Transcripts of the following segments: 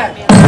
back.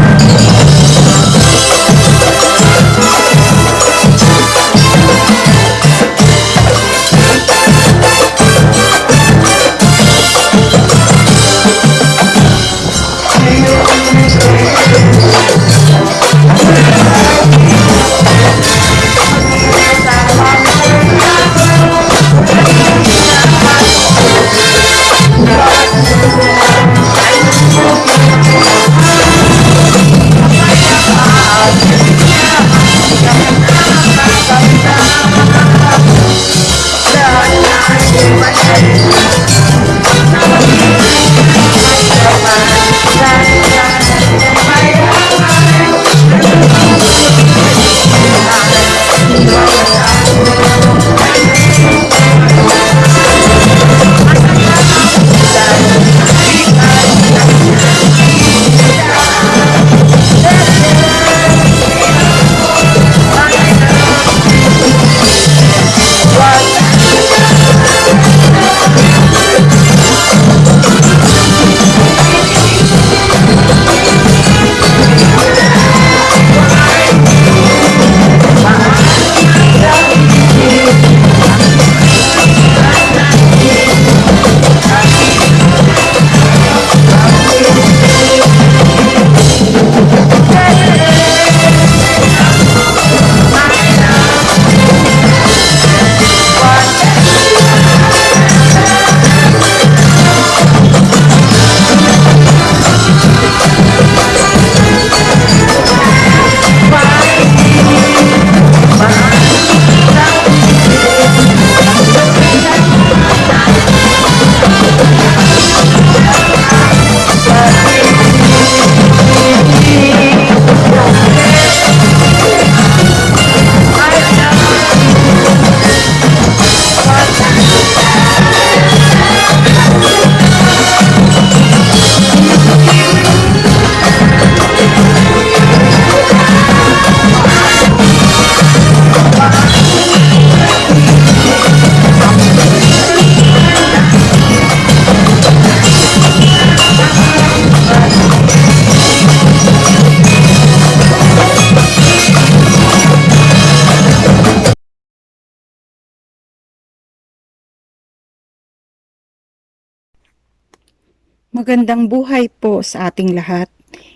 Magandang buhay po sa ating lahat.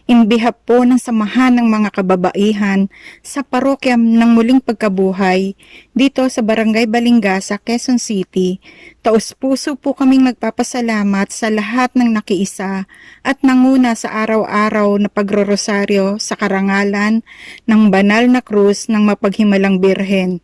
Inbihap po ng samahan ng mga kababaihan sa parokya ng muling pagkabuhay dito sa Barangay Balingasa, Quezon City. Taos puso po kaming magpapasalamat sa lahat ng nakiisa at nanguna sa araw-araw na pagrorosaryo sa karangalan ng banal na krus ng mapaghimalang birhen.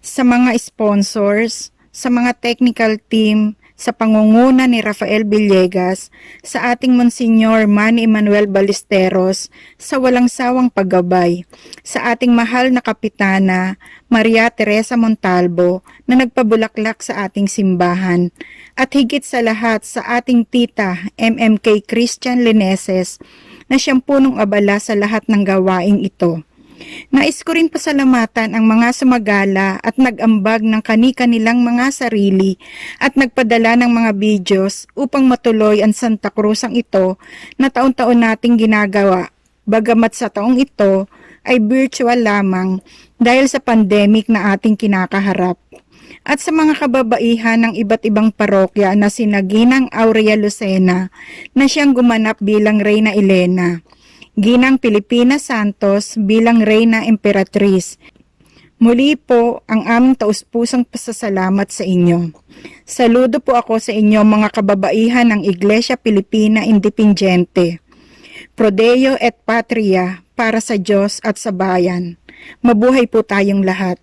Sa mga sponsors, sa mga technical team, sa pangunguna ni Rafael Villegas, sa ating Monsignor Manny Emmanuel Ballesteros, sa walang sawang paggabay, sa ating mahal na kapitana, Maria Teresa Montalvo, na nagpabulaklak sa ating simbahan, at higit sa lahat sa ating tita MMK Christian Lineses, na siyang punong abala sa lahat ng gawaing ito. Nais ko rin pasalamatan ang mga sumagala at nag-ambag ng kani-kanilang mga sarili at nagpadala ng mga videos upang matuloy ang Santa Cruzang ito na taon-taon nating ginagawa. Bagamat sa taong ito ay virtual lamang dahil sa pandemic na ating kinakaharap. At sa mga kababaihan ng iba't ibang parokya na sinaginang Aurea Lucena na siyang gumanap bilang Reyna Elena. Ginang Pilipina Santos bilang Reyna Emperatriz. Muli po ang aming taus-pusang pasasalamat sa inyo. Saludo po ako sa inyo mga kababaihan ng Iglesia Pilipina Independiente. Prodeo et Patria para sa Diyos at sa bayan. Mabuhay po tayong lahat.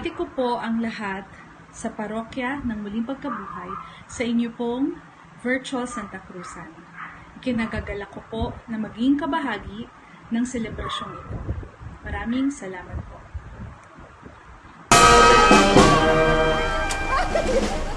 Binabati ko po ang lahat sa parokya ng Muling Pagkabuhay sa inyo pong Virtual Santa Cruzan. Kinagagala ko po na maging kabahagi ng selebrasyong ito. Maraming salamat po.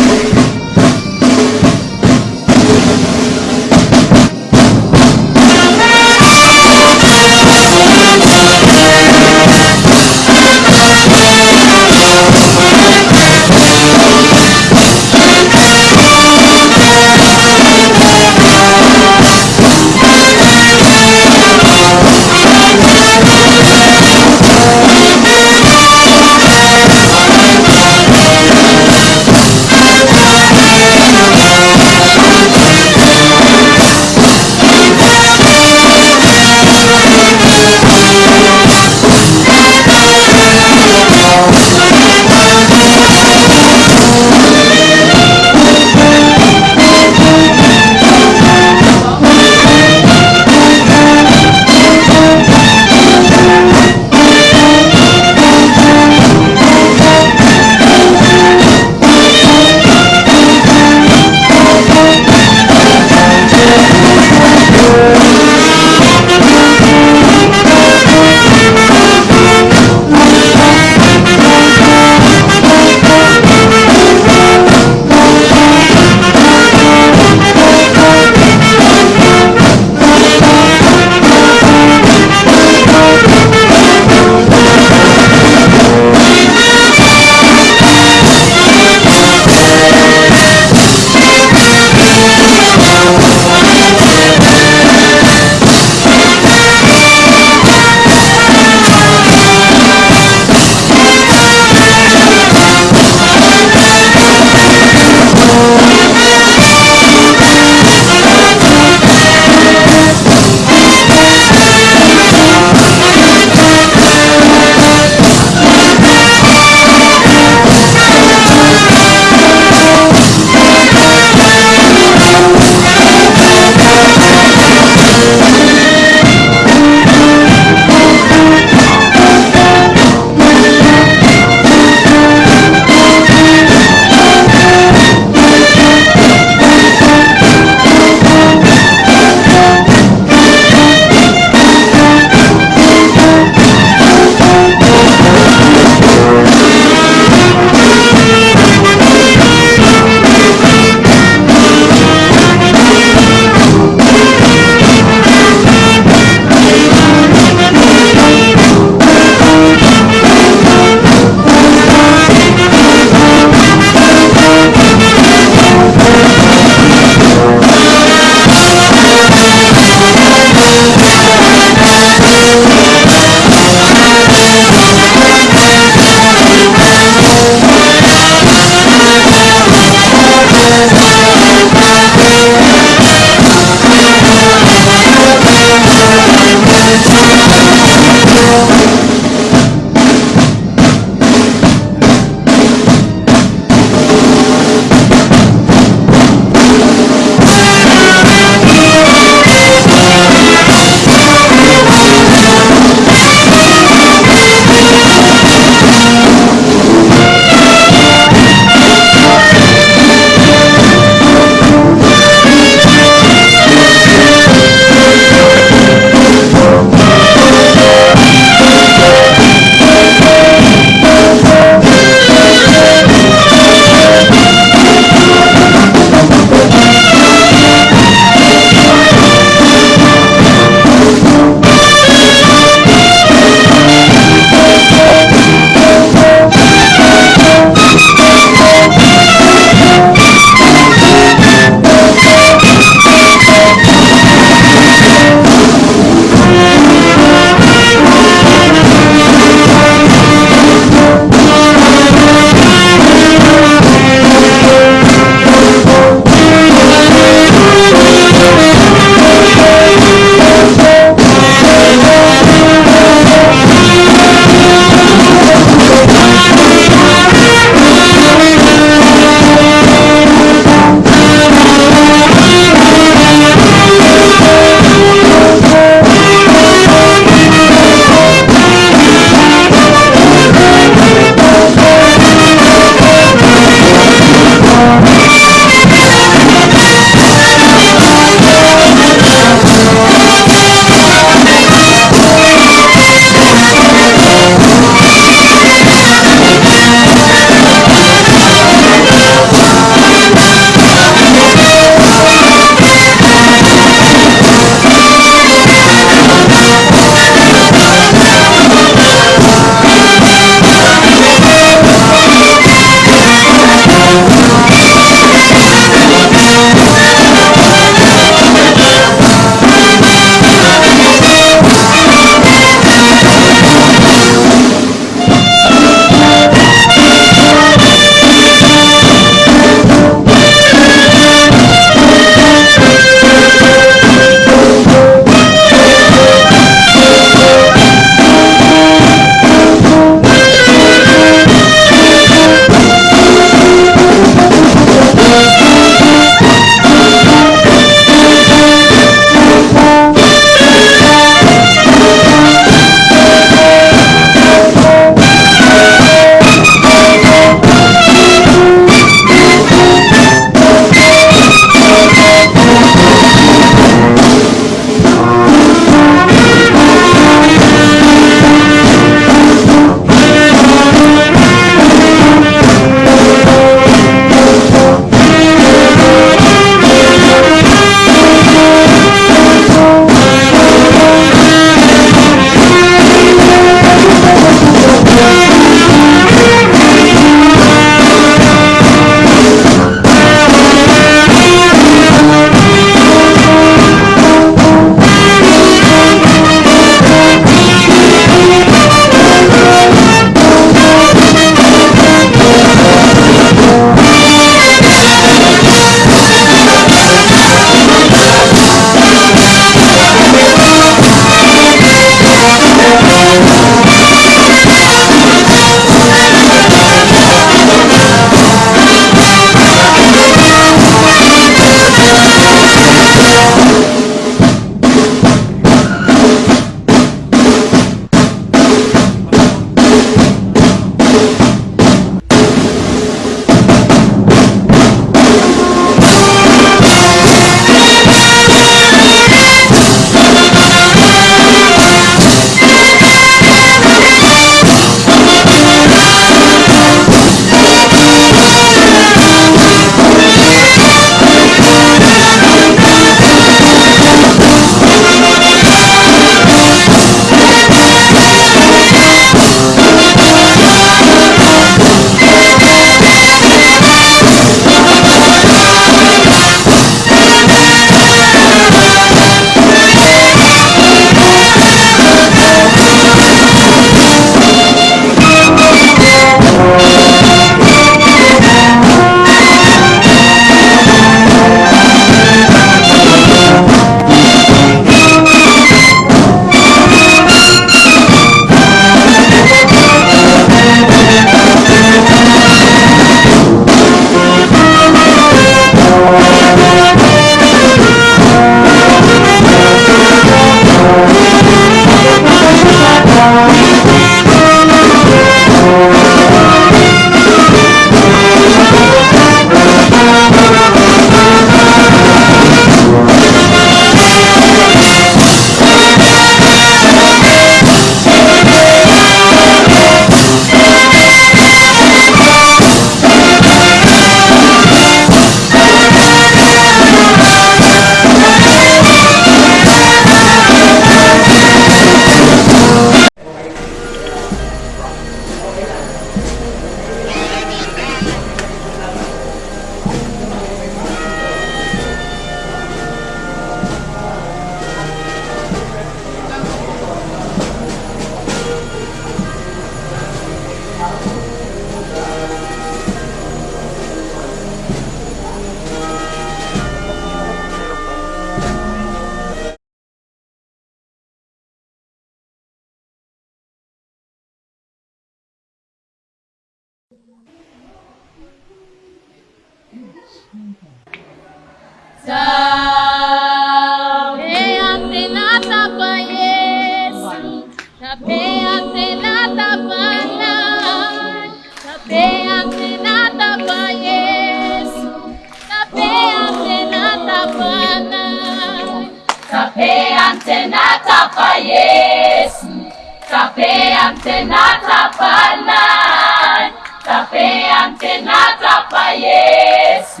tena tapanay. Kape amtena tapa yesu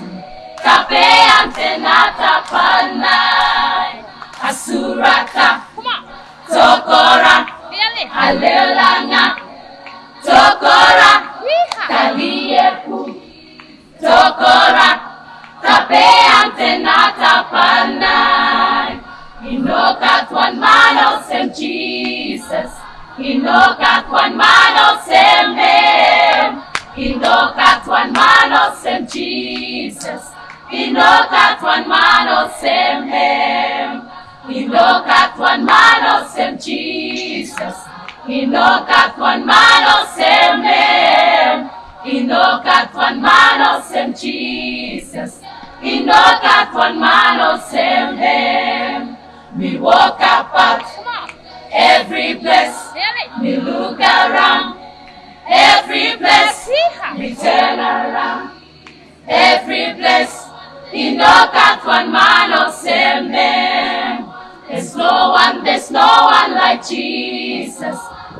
kape amtena tapanay. Asuraka tokora. Alelanga tokora. Taliepu tokora. Tape amtena tapanay. Inokatwan manos em jesus. Indoka kwa mano seme. Indoka kwa mano sem Jesus. Indoka kwa mano sem him. Indoka kwa mano sem Jesus. Indoka kwa mano sem him. Indoka kwa mano sem Jesus. Indoka kwa mano sem him. We walk apart every place me look around every place we turn around every place Inokat one man or same name. There's no one, there's no one like Jesus.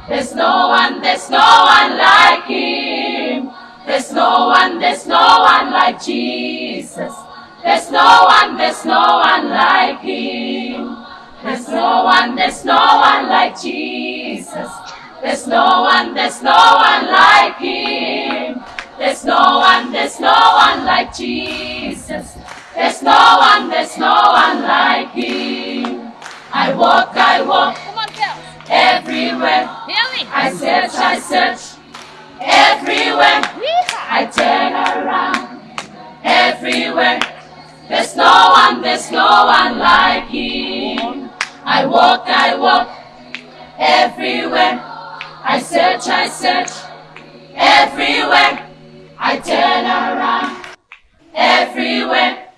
There's no one, there's no one like Him. There's no one, there's no one like Jesus. There's no one, there's no one like Him. There's no one, there's no one like Jesus. There's no one, there's no one like Him. There's no one, there's no one like Jesus. There's no one, there's no one like Him. I walk, I walk Come on, everywhere. Billy. I search, I search everywhere. I turn around everywhere. There's no one, there's no one like Him. I walk, I walk everywhere. I search, I search everywhere. I turn around everywhere.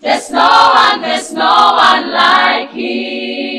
There's no one, there's no one like Him.